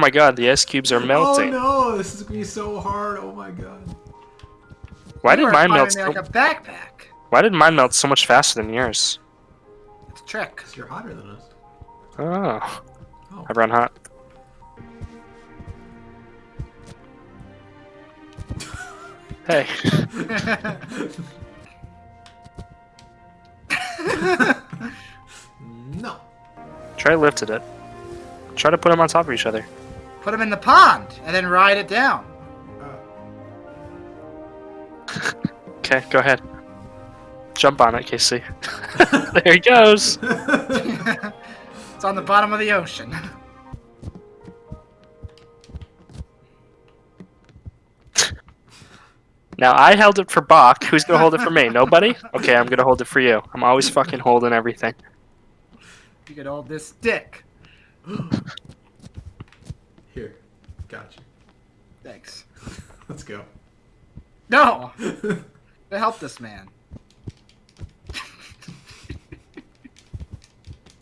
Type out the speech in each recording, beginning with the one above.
my god, the ice cubes are oh, melting. Oh no, this is gonna be so hard. Oh my god. Why You did mine melt? So, like a backpack. why did mine melt so much faster than yours? It's a trick. Cause you're hotter than us. Oh, Oh. I run hot. Hey, No. try lifted it. Try to put them on top of each other. Put him in the pond and then ride it down. Okay, go ahead. Jump on it, Casey. there he goes. it's on the bottom of the ocean. Now I held it for Buck. Who's gonna hold it for me? Nobody? Okay, I'm gonna hold it for you. I'm always fucking holding everything. You could hold this stick. Here. Gotcha. Thanks. Let's go. No! To help this man.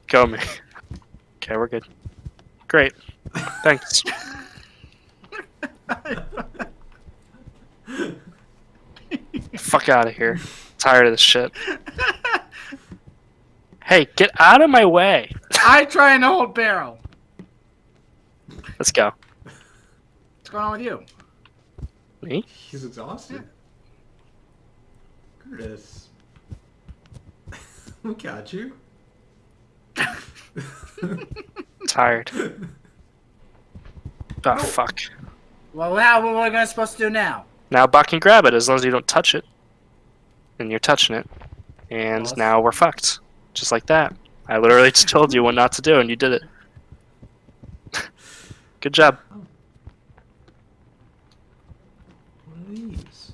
Go me. Okay, we're good. Great. Thanks. Fuck out of here. Tired of this shit. Hey, get out of my way. I try and hold barrel. Let's go. What's going on with you? Me? He's exhausted. Curtis. we got you. Tired. Oh fuck. Well, now what are we supposed to do now? Now Buck can grab it as long as you don't touch it. And you're touching it. And Well, now we're fucked. Just like that. I literally just told you what not to do and you did it. Good job. Oh. What are these?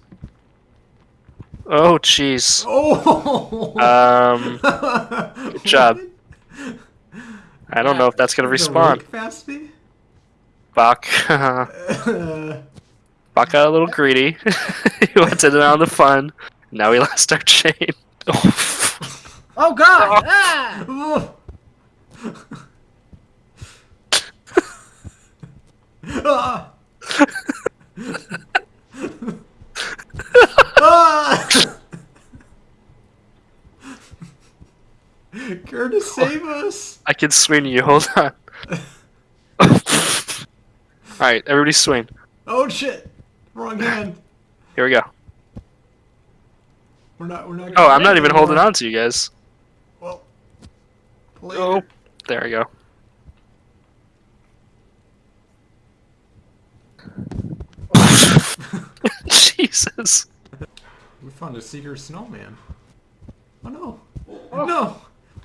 Oh jeez. Oh! Um good job. I don't know if that's gonna respawn. Capacity? Uh, Buck got a little greedy. he went in on the fun. Now we lost our chain. Oh God! Ah! ah! Ah! Curtis, save us! I can swing you, hold on. Alright, everybody swing. Oh shit! Wrong hand. Here we go. We're not. We're not. Oh, I'm not even holding on to you guys. Well. Later. Oh, there we go. Jesus. We found a secret snowman. Oh no! Oh. No!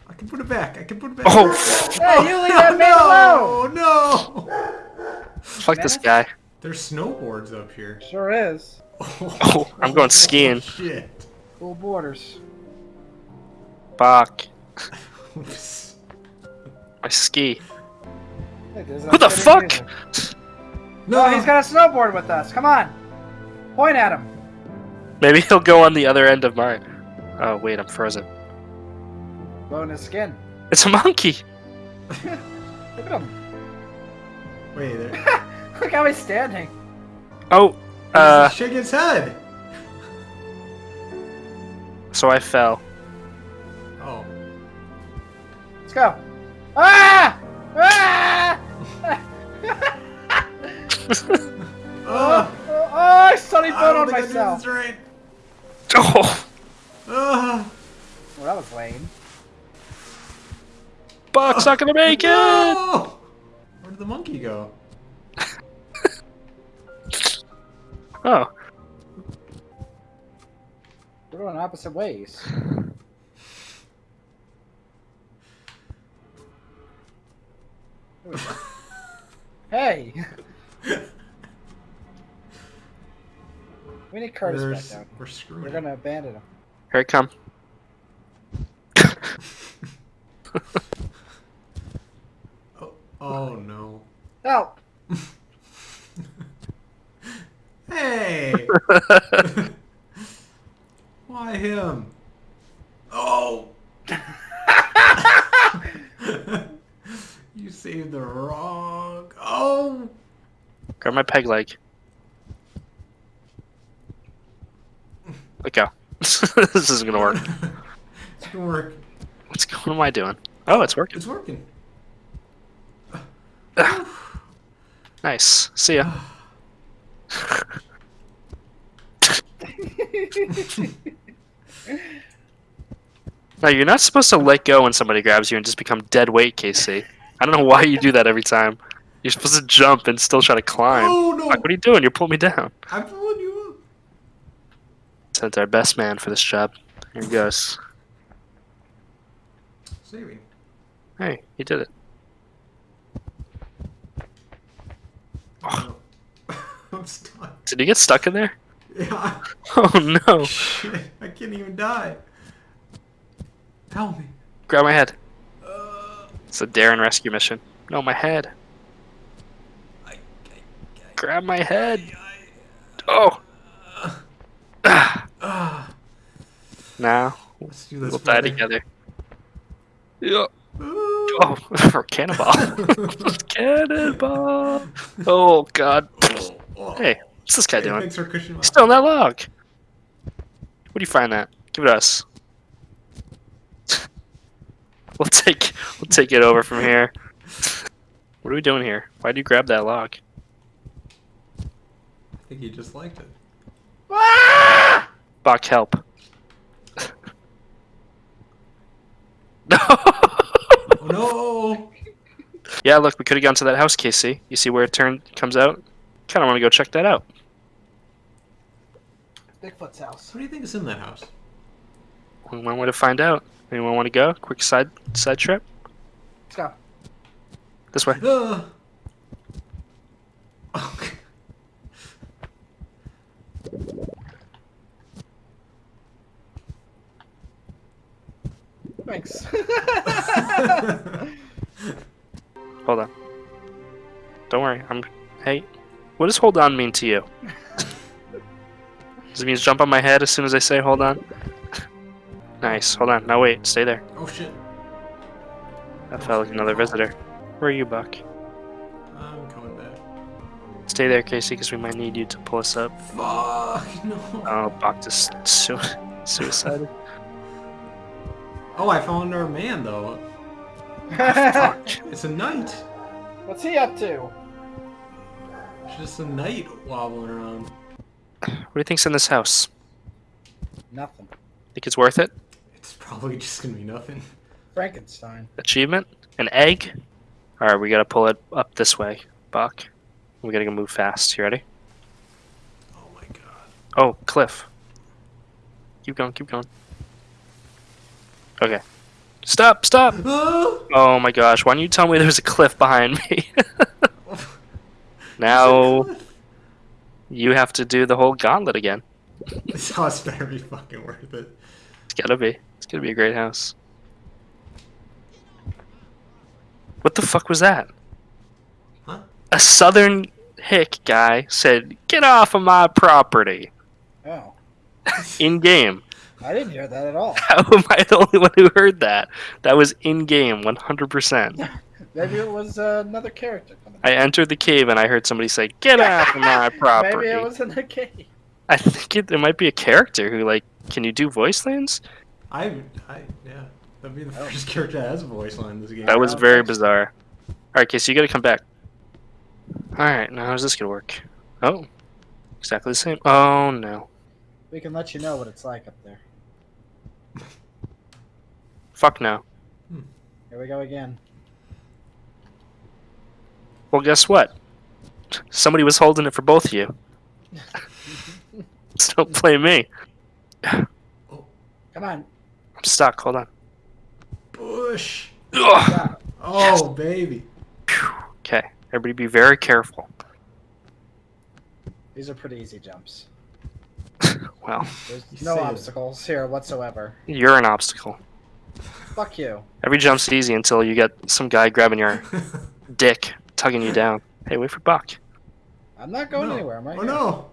I can put it back. I can put it back. Oh, Hey, you leave that man alone! no! No! fuck this guy. There's snowboards up here. Sure is. Oh, I'm going skiing. Oh, Shit. Cool borders. Fuck. I ski. Hey, Who the fuck? music. No! Oh, he's got a snowboard with us. Come on. Point at him. Maybe he'll go on the other end of mine. Oh, wait, I'm frozen. Blowing his skin. It's a monkey. Look at him. Wait, there. Look how he's standing. Oh, uh, Shake his head! so I fell. Oh. Let's go. Ah! Ah! Oh! oh, oh, I sunny I bone don't on think I myself. Well, that was lame. Buck's not gonna make it. Where did the monkey go? Oh, We're going opposite ways. hey! we need Curtis We're, back s- down. we're screwed. We're gonna abandon him. Here I come. Oh, oh no. Help! Oh. Hey! Why him? Oh! you saved the wrong. Oh! Grab my peg leg. Let go. this isn't gonna work. it's gonna work. What's going? What am I doing? Oh, it's working. It's working. Nice. See ya. now you're not supposed to let go when somebody grabs you and just become dead weight, Casey. I don't know why you do that every time. You're supposed to jump and still try to climb. Oh no! Like, what are you doing? You're pulling me down. I'm Sent our best man for this job. Here he goes. Saving. Hey, he did it. Oh. I'm stuck. Did he get stuck in there? Yeah. Oh no! Shit. I can't even die. Help me. Grab my head. Uh, It's a Darren rescue mission. No, my head. I, I, Grab my head. I, Oh. I, ah. Now Let's do this. we'll die brother. together. Yeah. Oh, for cannonball. cannonball. Oh God. Hey, what's this guy Hey, doing? Thanks for cushioning Still in that log. Where do you find that? Give it us. We'll take we'll take it over from here. What are we doing here? Why do you grab that log? I think he just liked it. Buck, help. no. Oh no! Yeah, look, we could have gone to that house, Casey. You see where it turn comes out? Kind of want to go check that out. Bigfoot's house. What do you think is in that house? One way to find out. Anyone want to go? Quick side side trip. Let's go. This way. Uh. Thanks. Hold on. Don't worry. I'm. Hey, what does hold on mean to you? Does it mean jump on my head as soon as I say hold on? nice. Hold on. Now wait. Stay there. oh shit. That felt like another visitor. Where are you, Buck? I'm coming back. Stay there, Casey, because we might need you to pull us up. Fuck no. Oh, Buck just su- suicided. Oh, I found our man though. It's a knight. What's he up to? Just a knight wobbling around. What do you think's in this house? Nothing. Think it's worth it? It's probably just gonna be nothing. Frankenstein. Achievement? An egg? Alright, we gotta pull it up this way, Buck. We gotta go move fast. You ready? Oh my god. Oh, cliff. Keep going, keep going. Okay. Stop, stop! Oh! My gosh, why don't you tell me there's a cliff behind me? now you have to do the whole gauntlet again. This house better be fucking worth it. It's gotta be. It's gonna be a great house. What the fuck was that? Huh? A southern hick guy said, Get off of my property. Oh. In game. I didn't hear that at all. How am I the only one who heard that? That was in game, 100%. Maybe it was uh, another character. I entered the cave and I heard somebody say, Get off of my property. Maybe it was in the cave. I think it, it might be a character who, like, can you do voice lines? I, I, yeah. That'd be the Oh. first character that has a voice line in this game. That was very bizarre. Alright, Casey, you gotta come back. Alright, now how's this gonna work? Oh, exactly the same. Oh no. We can let you know what it's like up there. Fuck no. Here we go again. Well, guess what? Somebody was holding it for both of you. so don't blame me. Come on. I'm stuck. Hold on. Bush. Ugh. Got it. Oh, baby. Okay, everybody be very careful. These are pretty easy jumps. Well, There's no obstacles here whatsoever. you're an obstacle. Fuck you. Every jump's easy until you get some guy grabbing your dick, tugging you down. Hey, wait for Buck. I'm not going no. anywhere. I'm right oh here. no.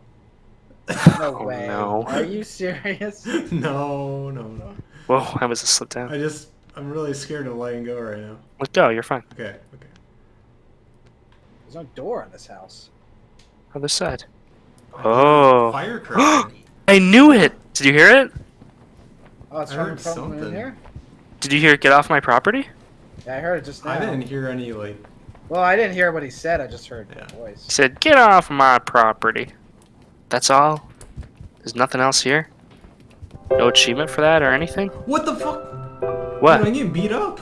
No Oh, way. no. Are you serious? no, no, no. Whoa, that was a slip down. I just, I'm really scared of letting go right now. Let go, you're fine. Okay, okay. There's no door in this house. Other side. Oh. Firecracker. I knew it! Did you hear it? Oh, it's I heard from in something. here? Did you hear it get off my property? Yeah, I heard it just now. I didn't hear any like. Well, I didn't hear what he said. I just heard Yeah. the voice. He said, get off my property. That's all? There's nothing else here? No achievement for that or anything? What the fuck? What? Dude, I'm getting beat up.